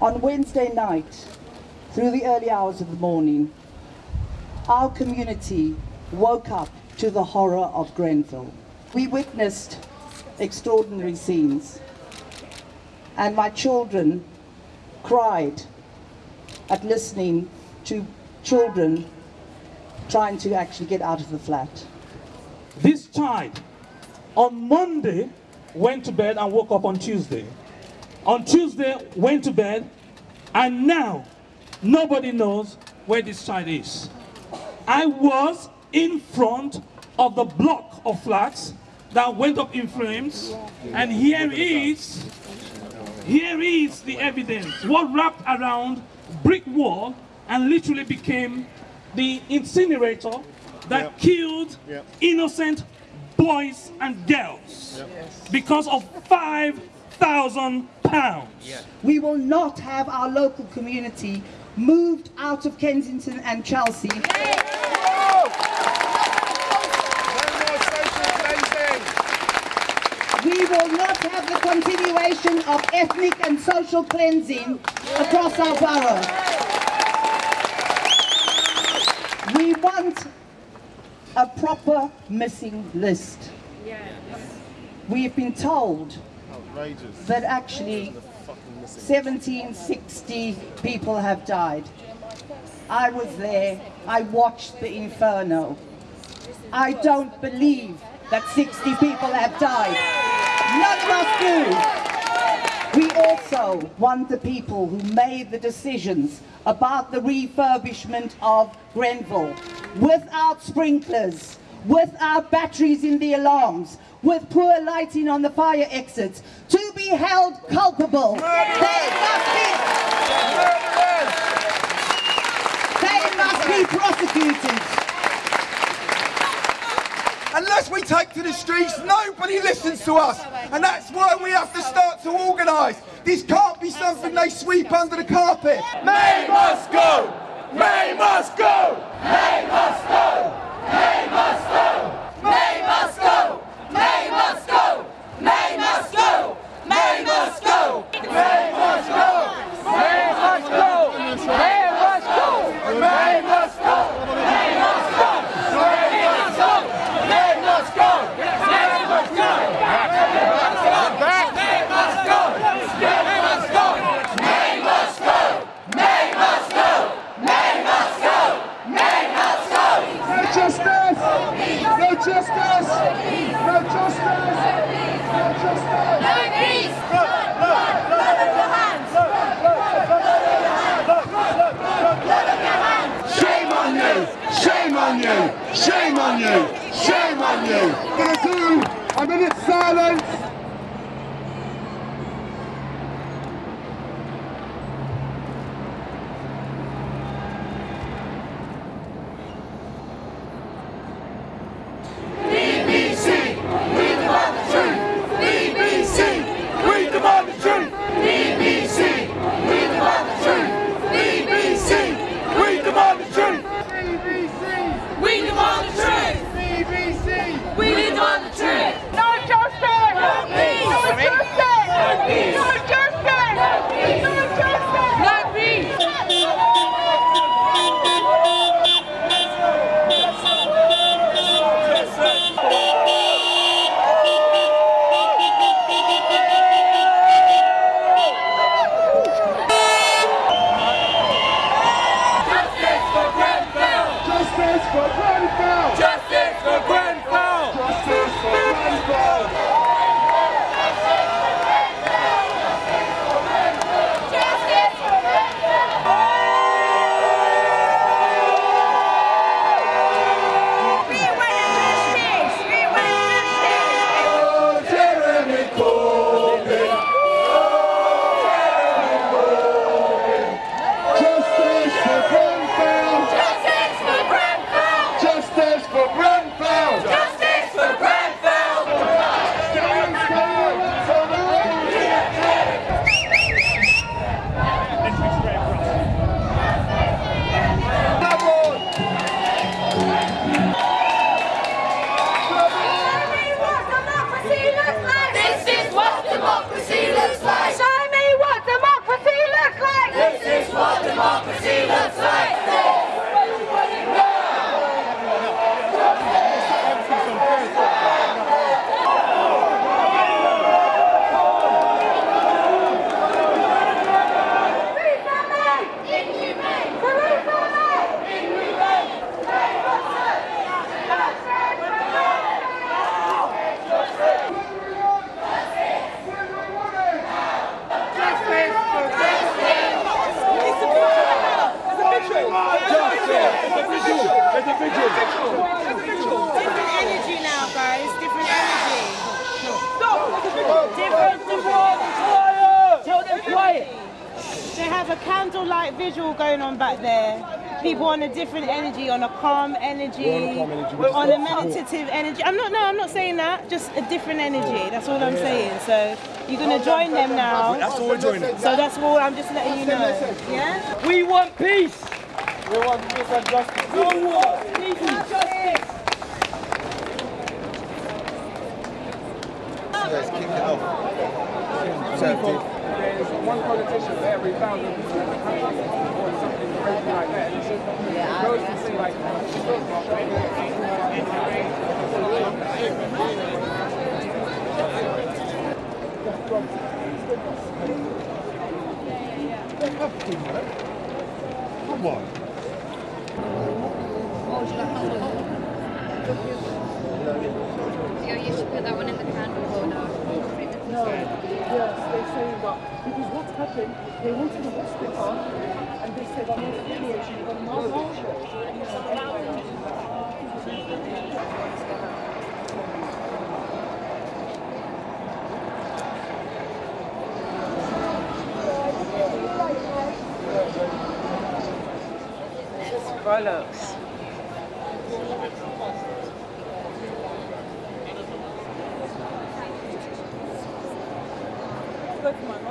On Wednesday night, through the early hours of the morning, our community woke up to the horror of Grenfell. We witnessed extraordinary scenes, and my children cried at listening to children trying to actually get out of the flat. This child on Monday went to bed and woke up on Tuesday. On Tuesday went to bed and now nobody knows where this child is. I was in front of the block of flats that went up in flames and here is here is the evidence what wrapped around brick wall and literally became the incinerator that Yep. killed Yep. innocent boys and girls because of 5,000 pounds. We will not have our local community moved out of Kensington and Chelsea No more social cleansing. We will not have the continuation of ethnic and social cleansing across our borough. We want a proper missing list. We have been told Outrageous. that actually 1760 people have died. I was there, I watched the inferno. I don't believe that 60 people have died. None of us do. We also want the people who made the decisions about the refurbishment of Grenfell without sprinklers, without batteries in the alarms, with poor lighting on the fire exits, to be held culpable. They must be, they must be prosecuted. Unless we take to the streets, nobody listens to us. And that's why we have to start to organise. This can't be something they sweep under the carpet. May must on you! Shame on you! Shame on you! Gonna do a minute's silence. Different energy now, guys. Different energy. Different, different. Tell them quiet. They have a candlelight visual going on back there. People on a different energy, on a calm energy, on a meditative energy. I'm not. No, I'm not saying that. Just a different energy. That's all I'm saying. So you're gonna oh, join them now. That's all we're joining. So that's all. I'm just letting you know. Yeah. We want peace. We want peace and justice. No war. Peace and justice. There's one politician for every thousand people in the country or something crazy like that. And she goes to say like, Come on. Yeah, you should put that one in the candle holder. Yes, they say that because what's happened, they went to the hospital and they said, I'm not feeling she's got a malfunction. Look at my mom.